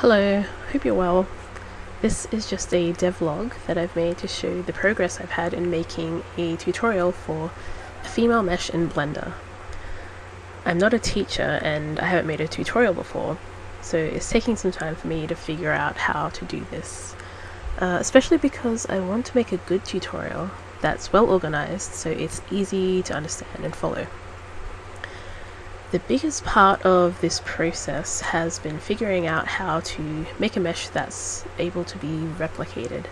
Hello, hope you're well. This is just a devlog that I've made to show the progress I've had in making a tutorial for a female mesh in Blender. I'm not a teacher and I haven't made a tutorial before, so it's taking some time for me to figure out how to do this. Uh, especially because I want to make a good tutorial that's well organized so it's easy to understand and follow. The biggest part of this process has been figuring out how to make a mesh that's able to be replicated,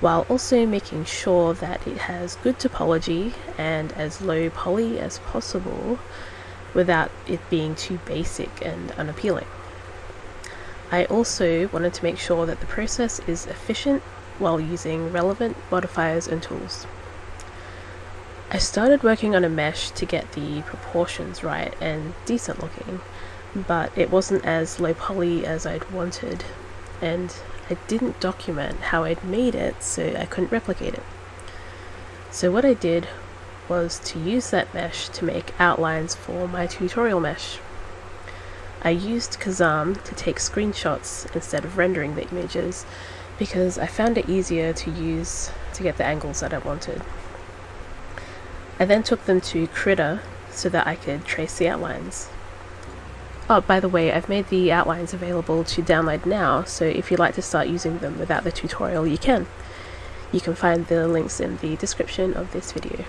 while also making sure that it has good topology and as low poly as possible without it being too basic and unappealing. I also wanted to make sure that the process is efficient while using relevant modifiers and tools. I started working on a mesh to get the proportions right and decent looking, but it wasn't as low poly as I'd wanted, and I didn't document how I'd made it so I couldn't replicate it. So what I did was to use that mesh to make outlines for my tutorial mesh. I used Kazam to take screenshots instead of rendering the images because I found it easier to use to get the angles that I wanted. I then took them to Krita so that I could trace the outlines. Oh, by the way, I've made the outlines available to download now, so if you'd like to start using them without the tutorial, you can. You can find the links in the description of this video.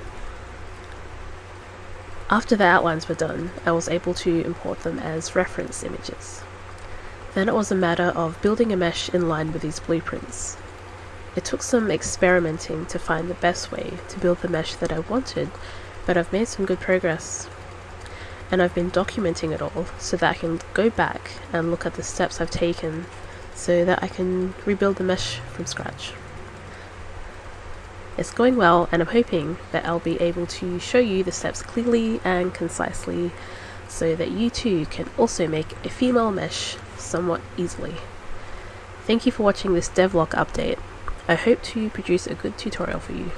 After the outlines were done, I was able to import them as reference images. Then it was a matter of building a mesh in line with these blueprints. It took some experimenting to find the best way to build the mesh that I wanted, but I've made some good progress. And I've been documenting it all so that I can go back and look at the steps I've taken so that I can rebuild the mesh from scratch. It's going well and I'm hoping that I'll be able to show you the steps clearly and concisely so that you too can also make a female mesh somewhat easily. Thank you for watching this devlog update I hope to produce a good tutorial for you.